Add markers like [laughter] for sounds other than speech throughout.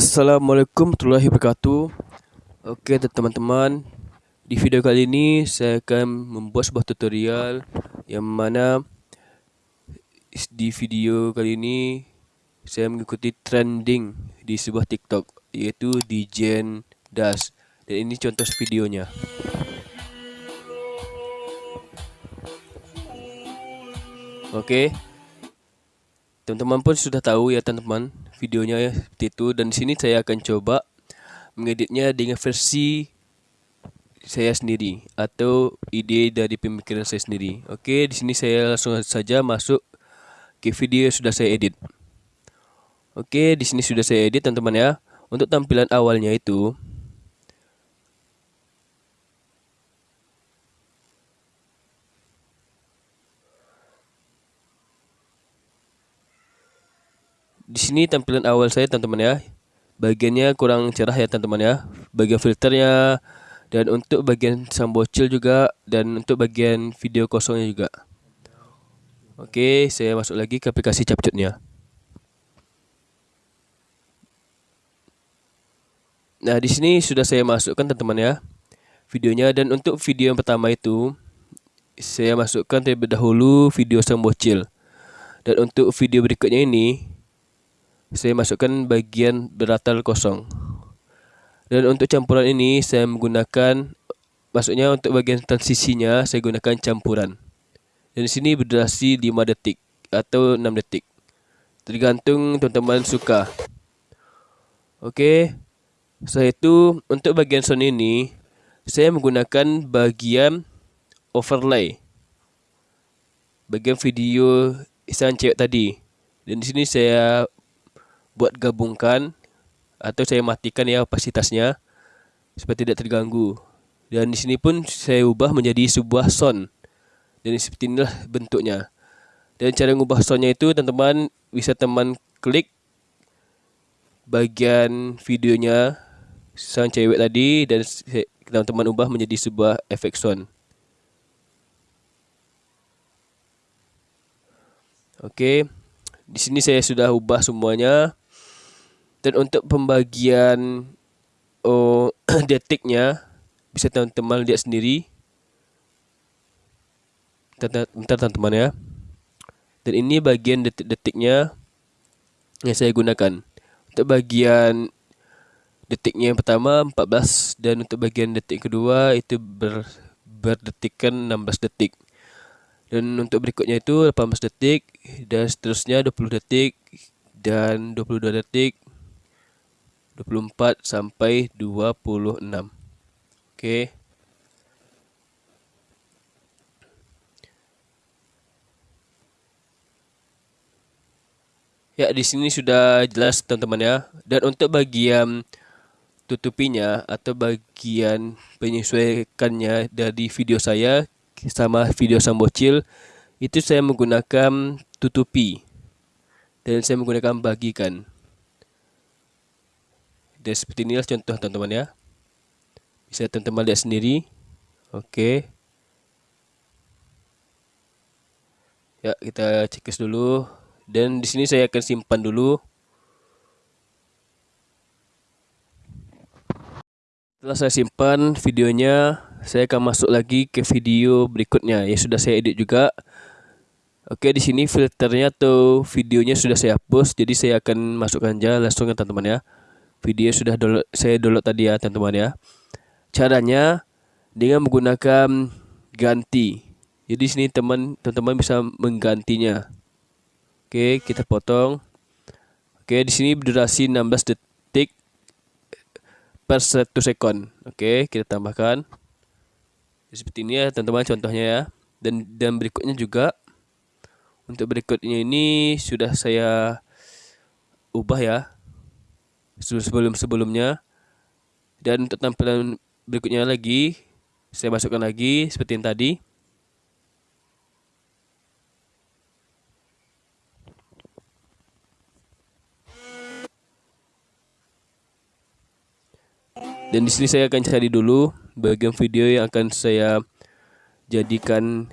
Assalamualaikum warahmatullahi wabarakatuh. Oke teman-teman. Di video kali ini saya akan membuat sebuah tutorial Yang mana Di video kali ini Saya mengikuti trending Di sebuah tiktok Yaitu Dijen Das. Dan ini contoh videonya. Oke. Teman-teman pun sudah tahu ya teman-teman videonya ya seperti itu dan di sini saya akan coba mengeditnya dengan versi saya sendiri atau ide dari pemikiran saya sendiri. Oke, di sini saya langsung saja masuk ke video yang sudah saya edit. Oke, di sini sudah saya edit teman-teman ya. Untuk tampilan awalnya itu di sini tampilan awal saya teman-teman ya. Bagiannya kurang cerah ya teman-teman ya. Bagian filternya dan untuk bagian sambocil juga dan untuk bagian video kosongnya juga. Oke saya masuk lagi ke aplikasi capcutnya. Nah di sini sudah saya masukkan teman-teman ya videonya. Dan untuk video yang pertama itu saya masukkan terlebih dahulu video sambocil dan untuk video berikutnya ini saya masukkan bagian beratal kosong. Dan untuk campuran ini saya menggunakan maksudnya untuk bagian transisinya saya gunakan campuran. Dan di sini berdurasi 5 detik atau 6 detik. Tergantung teman-teman suka. Oke. Setelah itu untuk bagian sound ini saya menggunakan bagian overlay. Bagian video isan cewek tadi. Dan di sini saya buat gabungkan atau saya matikan ya kapasitasnya supaya tidak terganggu. Dan di sini pun saya ubah menjadi sebuah sound. Dan seperti inilah bentuknya. Dan cara mengubah soundnya itu teman-teman bisa teman klik bagian videonya sang cewek tadi dan teman-teman ubah menjadi sebuah efek sound. Oke, di sini saya sudah ubah semuanya dan untuk pembagian oh [clears throat] detiknya bisa teman-teman lihat sendiri. Bentar teman-teman ya. Dan ini bagian detik-detiknya yang saya gunakan. Untuk bagian detiknya yang pertama 14 dan untuk bagian detik kedua itu ber, berdetikan 16 detik. Dan untuk berikutnya itu 18 detik. Dan seterusnya 20 detik. Dan 22 detik 24 sampai 26. Oke. Ya, di sini sudah jelas teman-teman ya. Dan untuk bagian tutupinya atau bagian penyesuaikannya dari video saya sama video sambocil itu saya menggunakan tutupi dan saya menggunakan bagikan dan seperti inilah contoh teman-teman ya. Bisa teman-teman lihat sendiri. Oke. Ya kita cekis dulu. Dan di sini saya akan simpan dulu. Setelah saya simpan videonya saya akan masuk lagi ke video berikutnya. Yang sudah saya edit juga. Oke di sini filternya atau videonya sudah saya hapus jadi saya akan masukkan aja langsung ya teman-teman ya video sudah download, saya download tadi ya teman-teman ya. Caranya dengan menggunakan ganti. Jadi sini teman teman bisa menggantinya. Oke kita potong. Oke di sini durasi 16 detik per 1 sekon. Oke kita tambahkan. Seperti ini ya teman-teman contohnya ya. Dan dan berikutnya juga untuk berikutnya ini sudah saya ubah ya sebelum-sebelumnya dan untuk tampilan berikutnya lagi saya masukkan lagi seperti yang tadi. Dan di sini saya akan cari dulu bagian video yang akan saya jadikan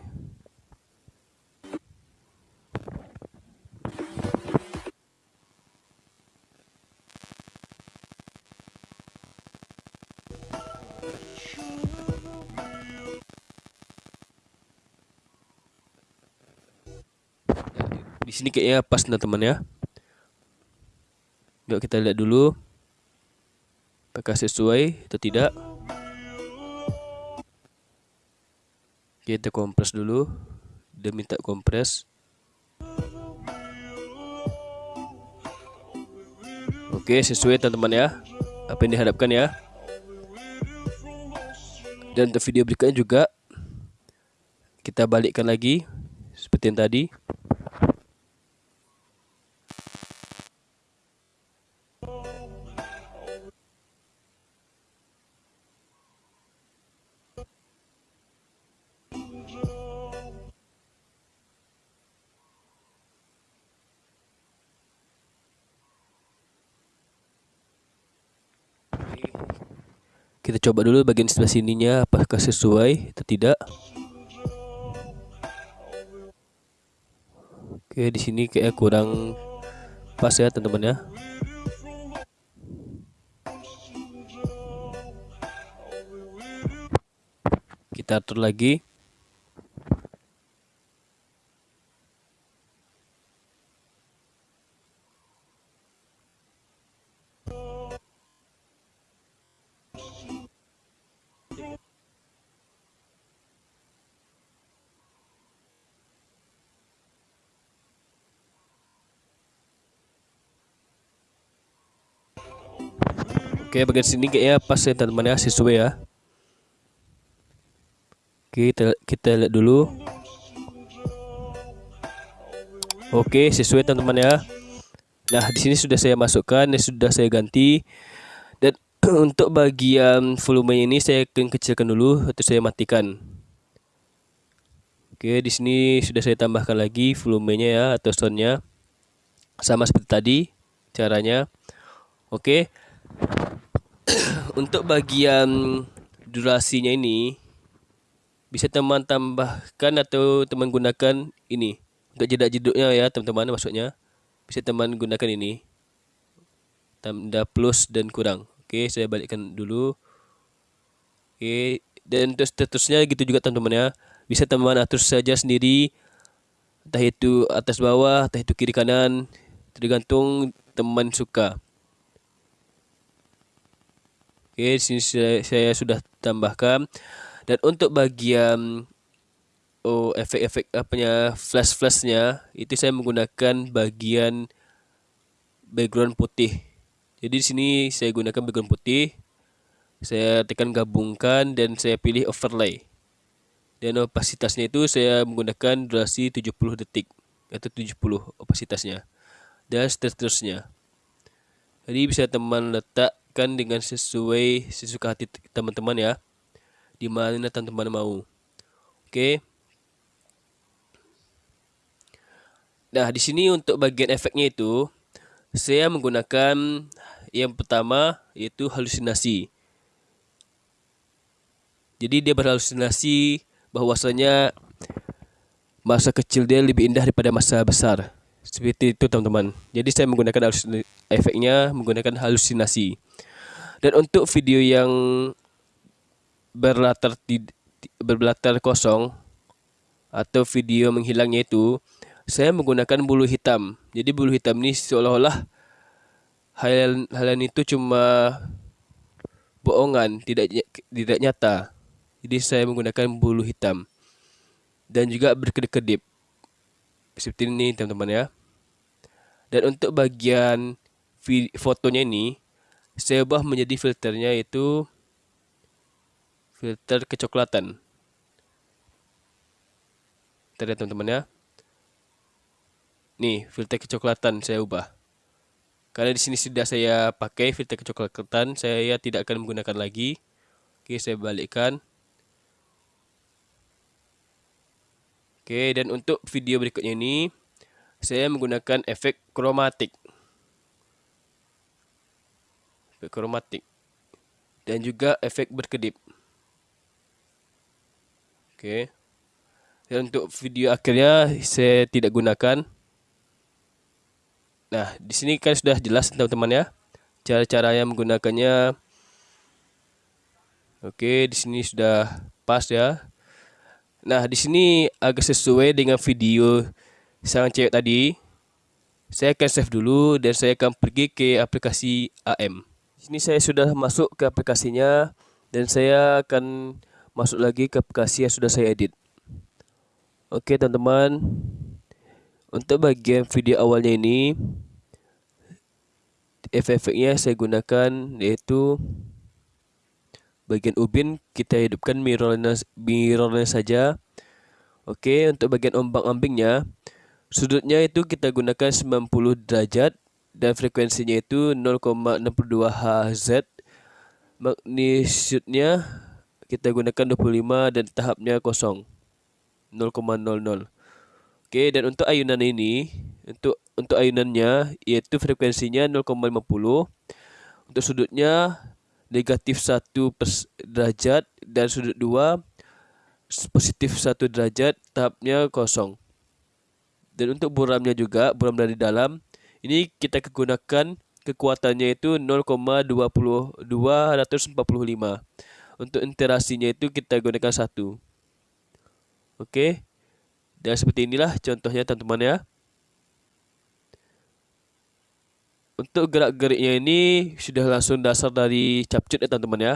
sini kayaknya pas teman-teman ya. Yuk kita lihat dulu. Apakah sesuai atau tidak. Kita kompres dulu. Dia minta kompres. Oke, sesuai teman-teman ya. Apa yang diharapkan ya. Dan untuk video berikutnya juga kita balikkan lagi seperti yang tadi. Kita coba dulu bagian sebelah sininya apakah sesuai atau tidak. Oke, di sini kayak kurang pas ya, teman-teman ya. Kita atur lagi. Oke bagian sini kayaknya pas ya teman-teman ya sesuai ya. Oke kita, kita lihat dulu. Oke sesuai teman-teman ya. Nah di sini sudah saya masukkan dan sudah saya ganti. Dan [clears throat] untuk bagian volume ini saya akan kecilkan dulu atau saya matikan. Oke di sini sudah saya tambahkan lagi volumenya ya atau soundnya. Sama seperti tadi caranya. Oke untuk bagian durasinya ini bisa teman tambahkan atau teman gunakan ini. Untuk jeda jeduknya ya teman-teman maksudnya. Bisa teman gunakan ini. Tanda plus dan kurang. Oke saya balikkan dulu. Oke dan terus terusnya gitu juga teman-teman ya. Bisa teman atur saja sendiri. Entah itu atas bawah entah itu kiri kanan. Tergantung teman suka Oke, sini saya, saya sudah tambahkan. Dan untuk bagian oh efek-efek apanya flash-flashnya itu saya menggunakan bagian background putih. Jadi di sini saya gunakan background putih. Saya tekan gabungkan dan saya pilih overlay. Dan opasitasnya itu saya menggunakan durasi 70 detik atau 70 opasitasnya. Dan seterusnya. Jadi bisa teman letak disesuaikan dengan sesuai sesuka hati teman-teman ya. Di mana teman-teman mau. Oke. Nah, di sini untuk bagian efeknya itu saya menggunakan yang pertama yaitu halusinasi. Jadi dia berhalusinasi bahwasanya masa kecil dia lebih indah daripada masa besar. Seperti itu teman-teman. Jadi saya menggunakan efeknya menggunakan halusinasi. Dan untuk video yang berlatar berlatar kosong atau video menghilangnya itu saya menggunakan bulu hitam. Jadi bulu hitam ini seolah-olah hal hal itu cuma bohongan, tidak tidak nyata. Jadi saya menggunakan bulu hitam dan juga berkedip-kedip seperti ini teman-teman ya. Dan untuk bagian fotonya ini saya ubah menjadi filternya itu filter kecoklatan. Terlihat teman-teman ya. Nih, filter kecoklatan saya ubah. Karena di sini sudah saya pakai filter kecoklatan, saya tidak akan menggunakan lagi. Oke, saya balikkan. Oke, dan untuk video berikutnya ini saya menggunakan efek kromatik efek kromatik dan juga efek berkedip. Oke. Dan untuk video akhirnya saya tidak gunakan. Nah, di sini kan sudah jelas teman-teman ya. Cara-cara yang menggunakannya. Oke, di sini sudah pas ya. Nah, di sini agak sesuai dengan video sang cewek tadi. Saya akan save dulu dan saya akan pergi ke aplikasi AM. Sini saya sudah masuk ke aplikasinya dan saya akan masuk lagi ke aplikasi yang sudah saya edit. Oke teman-teman, untuk bagian video awalnya ini efek-efeknya saya gunakan yaitu bagian ubin kita hidupkan mirrornya mirrornya saja. Oke, untuk bagian ombang-ambingnya Sudutnya itu kita gunakan 90 derajat dan frekuensinya itu 0,62 Hz. Magnitudenya kita gunakan 25 dan tahapnya kosong 0,00. Oke, dan untuk ayunan ini untuk untuk ayunannya yaitu frekuensinya 0,50. Untuk sudutnya negatif 1 derajat dan sudut 2 positif 1 derajat tahapnya kosong dan untuk buramnya juga buram dari dalam ini kita gunakan kekuatannya itu 0,20245 untuk interasinya itu kita gunakan satu. Oke? Dan seperti inilah contohnya teman-teman ya. Untuk gerak-geriknya ini sudah langsung dasar dari capcut ya teman-teman ya.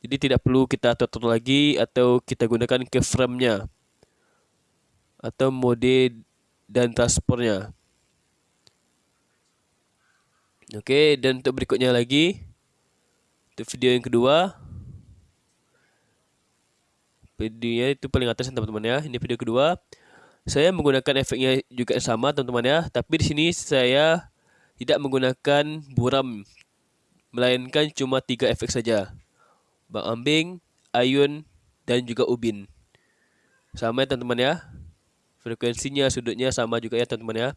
Jadi tidak perlu kita atur lagi atau kita gunakan ke frame-nya atau mode dan transportnya. Oke, dan untuk berikutnya lagi untuk video yang kedua videonya itu paling atas teman-teman ya. Ini video kedua. Saya menggunakan efeknya juga sama teman-teman ya, tapi di sini saya tidak menggunakan buram melainkan cuma tiga efek saja. Bang ambing, ayun, dan juga ubin. Sama ya teman-teman ya frekuensinya sudutnya sama juga ya teman-teman ya.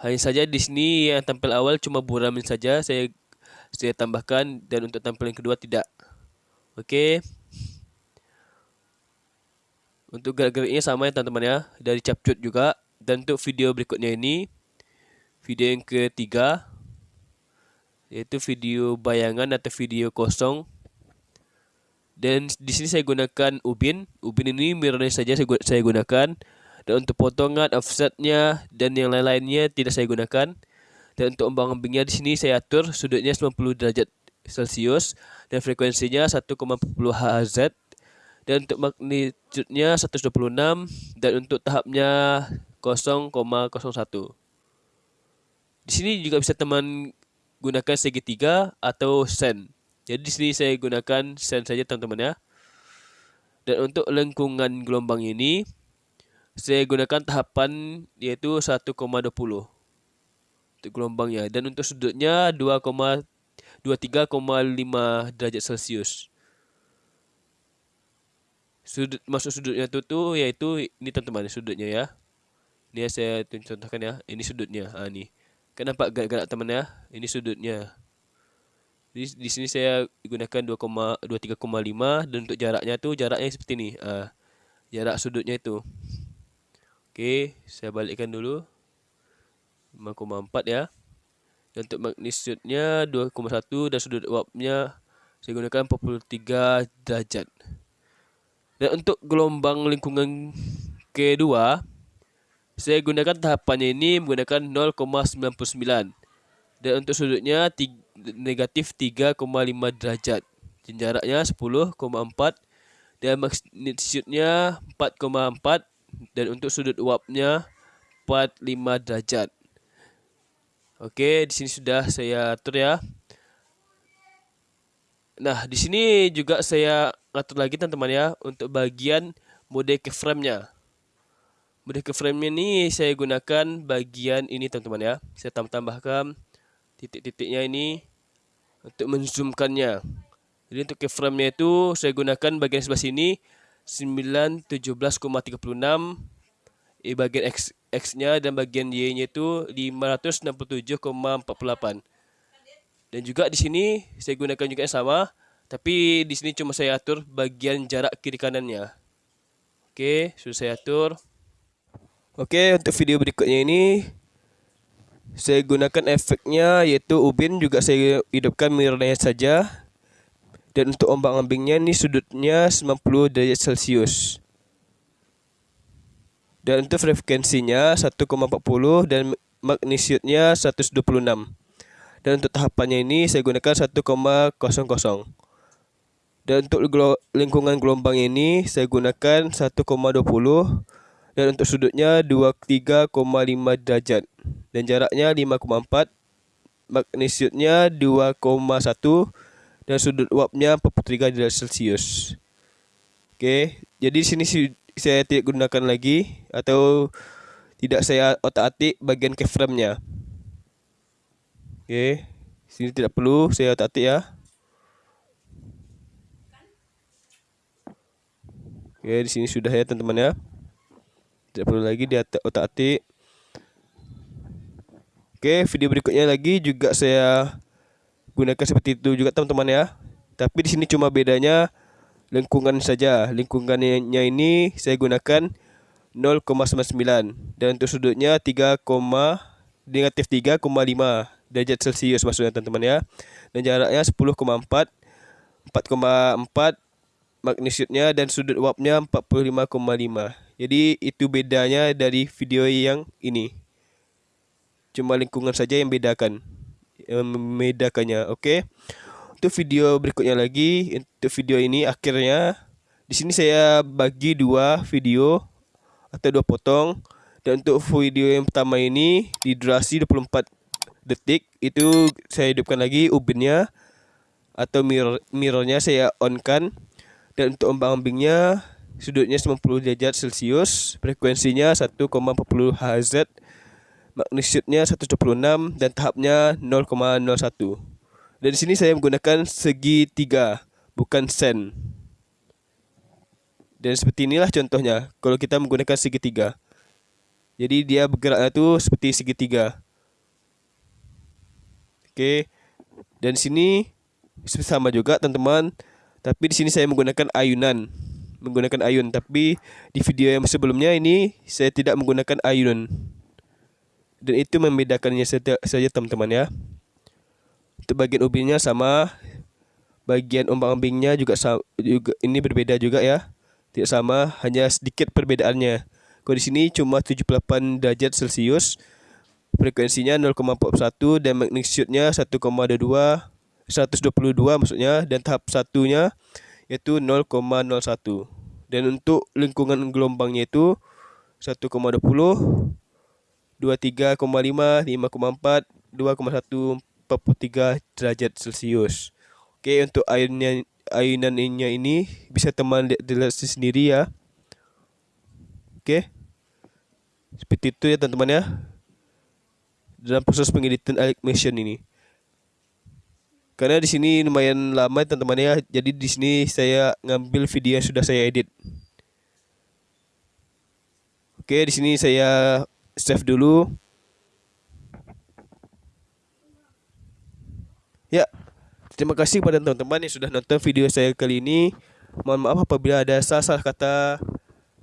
Hanya saja di sini yang tampil awal cuma buramin saja saya saya tambahkan dan untuk tampilan kedua tidak. Oke. Untuk gerak-geriknya sama ya teman-teman ya. Dari capcut juga. Dan untuk video berikutnya ini video yang ketiga yaitu video bayangan atau video kosong dan di sini saya gunakan ubin. Ubin ini mirrornya saja saya gunakan. Dan untuk potongan, offsetnya, dan yang lain-lainnya tidak saya gunakan. Dan untuk ombang-ambingnya di sini saya atur sudutnya 90 derajat Celcius dan frekuensinya 1,40 Hz dan untuk magnitudenya 126 dan untuk tahapnya 0,01. Di sini juga bisa teman gunakan segitiga atau sen. Jadi di sini saya gunakan sen saja teman-teman ya. Dan untuk lengkungan gelombang ini saya gunakan tahapan yaitu 1,20 untuk gelombangnya dan untuk sudutnya 2,23,5 derajat Celcius. Sudut masuk sudutnya itu tuh yaitu ini teman-teman sudutnya ya. Ini saya contohkan ya. Ini sudutnya. Ah ini. Kenapa gerak-gerak teman ya? Ini sudutnya. Jadi di sini saya gunakan 2,23,5 dan untuk jaraknya tuh jaraknya seperti ini. Uh, jarak sudutnya itu. Oke, saya balikkan dulu. 5,4 ya. Dan untuk magnitudenya 2,1 dan sudut uapnya saya gunakan 43 derajat. Dan untuk gelombang lingkungan kedua saya gunakan tahapannya ini menggunakan 0,99 dan untuk sudutnya 3 negatif 3,5 derajat jaraknya 10,4 dan magnitudenya 4,4 dan untuk sudut uapnya 45 derajat Oke, di sini sudah saya atur ya. Nah, di sini juga saya atur lagi teman-teman ya untuk bagian mode keyframe-nya. Mode keyframe-nya ini saya gunakan bagian ini teman-teman ya. Saya tambah-tambahkan titik-titiknya ini untuk menzoomkannya. Jadi untuk keyframe-nya itu saya gunakan bagian sebelah sini 917,36 e bagian X X-nya dan bagian Y-nya itu 567,48. Dan juga di sini saya gunakan juga yang sama, tapi di sini cuma saya atur bagian jarak kiri kanannya. Oke, sudah saya atur. Oke, untuk video berikutnya ini saya gunakan efeknya yaitu ubin juga saya hidupkan mirrornya saja dan untuk ombak ambingnya ini sudutnya 90 derajat celcius Dan untuk frekuensinya 1,40 dan magnitude-nya 126. Dan untuk tahapannya ini saya gunakan 1,00. Dan untuk lingkungan gelombang ini saya gunakan 1,20 dan untuk sudutnya 23,5 derajat dan jaraknya 5,4 magnitude-nya 2,1 dan sudut uapnya 43 derajat Celcius. Oke, jadi di sini saya tidak gunakan lagi atau tidak saya otak-atik bagian keyframe-nya. Oke, sini tidak perlu saya otak-atik ya. Oke, di sini sudah ya teman-teman ya. Tidak perlu lagi di otak-atik. Oke, video berikutnya lagi juga saya gunakan seperti itu juga teman-teman ya. Tapi di sini cuma bedanya lingkungan saja. Lingkungannya ini saya gunakan 0,99 dan untuk sudutnya 3, negatif 3,5 derajat Celcius maksudnya teman-teman ya. Dan jaraknya 10,4 4,4 magnitude-nya dan sudut uapnya 45,5. Jadi itu bedanya dari video yang ini. Cuma lingkungan saja yang bedakan. Yang membedakannya, oke. Okay? Untuk video berikutnya lagi, untuk video ini akhirnya di sini saya bagi dua video atau dua potong dan untuk video yang pertama ini di durasi 24 detik itu saya hidupkan lagi ubinnya atau mirror mirrornya saya on kan dan untuk ombang-ambingnya sudutnya 90 derajat Celcius, frekuensinya 1,40 Hz, magnitude-nya 126 dan tahapnya 0,01. Dan di sini saya menggunakan segi tiga, bukan sen. Dan seperti inilah contohnya kalau kita menggunakan segitiga. Jadi dia bergeraknya itu seperti segitiga. Oke. Dan sini sama juga teman-teman tapi di sini saya menggunakan ayunan, menggunakan ayun. Tapi di video yang sebelumnya ini saya tidak menggunakan ayun. Dan itu membedakannya saja teman-teman ya. Untuk bagian ubinnya sama, bagian ombang-ambingnya juga, juga ini berbeda juga ya. Tidak sama, hanya sedikit perbedaannya. Kalau di sini cuma 78 derajat Celcius, frekuensinya 0,41 dan magnitude-nya 1,22 122 maksudnya dan tahap satunya yaitu 0,01 dan untuk lingkungan gelombangnya itu 1,20 23,5 5,4 2,1 43 derajat Celcius. Oke, untuk airnya ayunannya ini bisa teman lihat sendiri ya. Oke. Seperti itu ya teman-teman ya. Dalam proses pengeditan animation ini. Karena di sini lumayan lama teman-teman ya. Jadi di sini saya ngambil video yang sudah saya edit. Oke, di sini saya save dulu. Ya. Terima kasih kepada teman-teman yang sudah nonton video saya kali ini. Mohon maaf apabila ada salah-salah kata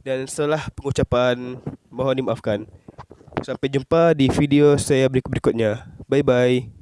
dan salah pengucapan. Mohon dimaafkan. Sampai jumpa di video saya berikut-berikutnya. Bye bye.